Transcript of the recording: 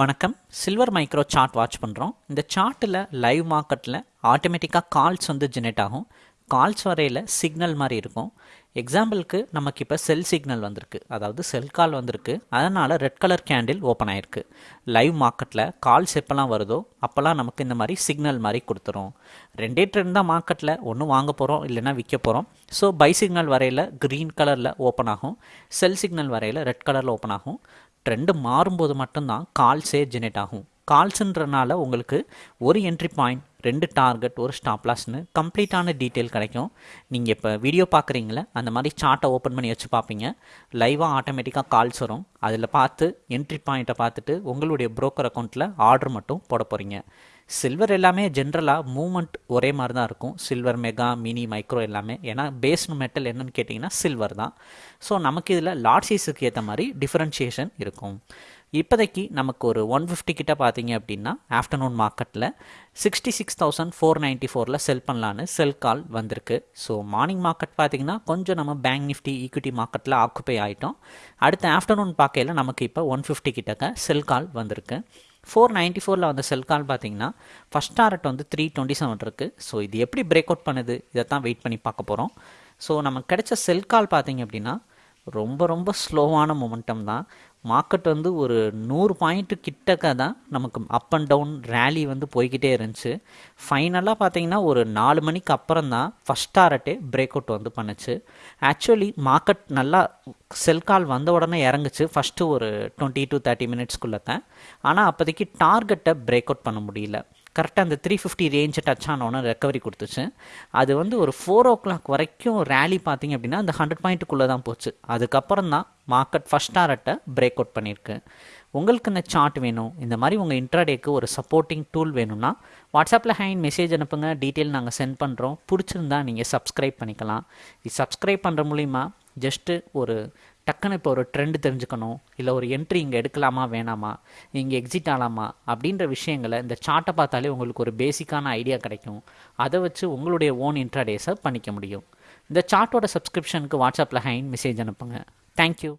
வணக்கம். Silver micro chart watch பண்ணுறோம் இந்த சார்ட்டில் லைவ் மார்க்கெட்டில் ஆட்டோமேட்டிக்காக கால்ஸ் வந்து ஜெனரேட் ஆகும். கால்ஸ் வரையில் சிக்னல் மாதிரி இருக்கும். எக்ஸாம்பிளுக்கு நமக்கு இப்போ செல் சிக்னல் வந்திருக்கு. அதாவது செல் கால் வந்திருக்கு. அதனால் ரெட் கலர் கேண்டில் ஓப்பன் ஆயிருக்கு. லைவ் மார்க்கெட்டில் கால்ஸ் எப்போல்லாம் வருதோ அப்போல்லாம் நமக்கு இந்த மாதிரி சிக்னல் மாதிரி கொடுத்துரும். ரெண்டே ட்ரெண்ட் தான் மார்க்கெட்டில் ஒன்று வாங்க போகிறோம் இல்லைனா விற்க போகிறோம் ஸோ பை சிக்னல் வரையில் க்ரீன் கலரில் ஓப்பன் ஆகும். செல் சிக்னல் வரையில் ரெட் கலரில் ஓப்பன் ஆகும். ட்ரெண்டு மாறும்போது மட்டும்தான் கால்ஸே ஜெனரேட் ஆகும். கால்ஸுன்றனால உங்களுக்கு ஒரு என்ட்ரி பாயிண்ட் ரெண்டு டார்கெட் ஒரு ஸ்டாப் லாஸ்னு கம்ப்ளீட்டான டீட்டெயில் கிடைக்கும். நீங்கள் இப்போ வீடியோ பார்க்குறீங்களே அந்த மாதிரி சார்ட்டை ஓப்பன் பண்ணி வச்சு பார்ப்பீங்க லைவாக ஆட்டோமேட்டிக்காக கால்ஸ் வரும். அதில் பார்த்து என்ட்ரி பாயிண்ட்டை பார்த்துட்டு உங்களுடைய ப்ரோக்கர் அக்கௌண்ட்டில் ஆர்டர் மட்டும் போட போகிறீங்க சில்வர் எல்லாமே ஜென்ரலாக மூமெண்ட் ஒரே மாதிரி தான் இருக்கும். சில்வர் மெகா மினி மைக்ரோ எல்லாமே. ஏன்னா பேஸ் மெட்டல் என்னன்னு கேட்டிங்கன்னா சில்வர் தான். ஸோ நமக்கு இதில் லார்ட் சைஸுக்கு ஏற்ற மாதிரி டிஃப்ரென்ஷியேஷன் இருக்கும். இப்போதைக்கு நமக்கு ஒரு ஒன் ஃபிஃப்டி கிட்ட பார்த்தீங்க அப்படின்னா ஆஃப்டர்நூன் மார்க்கெட்டில் sixty six thousand four ninety ஃபோரில் செல் பண்ணலான்னு செல் கால் வந்திருக்கு. ஸோ மார்னிங் மார்க்கெட் பார்த்திங்கன்னா கொஞ்சம் நம்ம பேங்க் நிஃப்டி ஈக்விட்டி மார்க்கெட்டில் ஆக்குப்பை ஆகிட்டோம் அடுத்த ஆஃப்டர்நூன் பார்க்கையில் நமக்கு இப்போ ஒன் ஃபிஃப்டி கிட்டக்க செல் கால் வந்திருக்கு. ஃபோர் நைன்ட்டி ஃபோரில் வந்த செல் கால் பார்த்தீங்கன்னா ஃபஸ்ட் டாரட் வந்து த்ரீ டுவெண்ட்டி செவன் இருக்குது ஸோ இது எப்படி பிரேக் அவுட் பண்ணுது இதை தான் வெயிட் பண்ணி பார்க்க போகிறோம் ஸோ நமக்கு கிடைச்ச செல் கால் பார்த்தீங்க அப்படின்னா ரொம்ப ரொம்ப ஸ்லோவான மொமெண்டம் தான். மார்க்கெட் வந்து ஒரு நூறு பாயிண்ட்டு கிட்டக்க தான் நமக்கு அப் அண்ட் டவுன் ரேலி வந்து போய்கிட்டே இருந்துச்சு. ஃபைனலாக பார்த்தீங்கன்னா ஒரு நாலு மணிக்கு அப்புறம் தான் ஃபஸ்ட் டாரட்டே பிரேக் அவுட் வந்து பண்ணுச்சு. ஆக்சுவலி மார்க்கெட் நல்லா செல் கால் வந்த உடனே இறங்குச்சு. ஃபஸ்ட்டு ஒரு டுவெண்ட்டி டு தேர்ட்டி மினிட்ஸ்க்குள்ளே தான். ஆனால் அப்போதைக்கு டார்கெட்டை பிரேக் அவுட் பண்ண முடியல. கரெக்டாக அந்த த்ரீ ஃபிஃப்டி ரேஞ்சை டச் ஆனோன்னு ரெக்கவரி கொடுத்துச்சு. அது வந்து ஒரு ஃபோர் ஓ கிளாக் வரைக்கும் ரேலி பார்த்தீங்க அப்படின்னா அந்த ஹண்ட்ரட் பாயிண்ட்டுக்குள்ளே தான் போச்சு. அதுக்கப்புறம் தான் மார்க்கெட் ஃபஸ்ட் டாரட்டை பிரேக் அவுட் பண்ணியிருக்கு. உங்களுக்கு இந்த சார்ட் வேணும்? இந்த மாதிரி உங்கள் இன்ட்ராடேக்கு ஒரு சப்போர்ட்டிங் டூல் வேணும்னா வாட்ஸ்அப்பில் ஹேண்ட் மெசேஜ் அனுப்புங்க. டீட்டெயில் நாங்கள் சென்ட் பண்ணுறோம் பிடிச்சிருந்தா நீங்கள் சப்ஸ்கிரைப் பண்ணிக்கலாம். இது சப்ஸ்கிரைப் பண்ணுற மூலிமா ஜஸ்ட்டு ஒரு டக்குன்னு இப்போ ஒரு ட்ரெண்ட் தெரிஞ்சுக்கணும். இல்லை ஒரு என்ட்ரி இங்கே எடுக்கலாமா வேணாமா? இங்கே எக்ஸிட் ஆகலாமா அப்படின்ற விஷயங்களை இந்த சார்ட்டை பார்த்தாலே உங்களுக்கு ஒரு பேசிக்கான ஐடியா கிடைக்கும். அதை வச்சு உங்களுடைய ஓன் இன்ட்ராடேஸை பண்ணிக்க முடியும். இந்த சார்ட்டோட சப்ஸ்கிரிப்ஷனுக்கு வாட்ஸ்அப்பில் ஹைன் மெசேஜ் அனுப்புங்க. தேங்க்யூ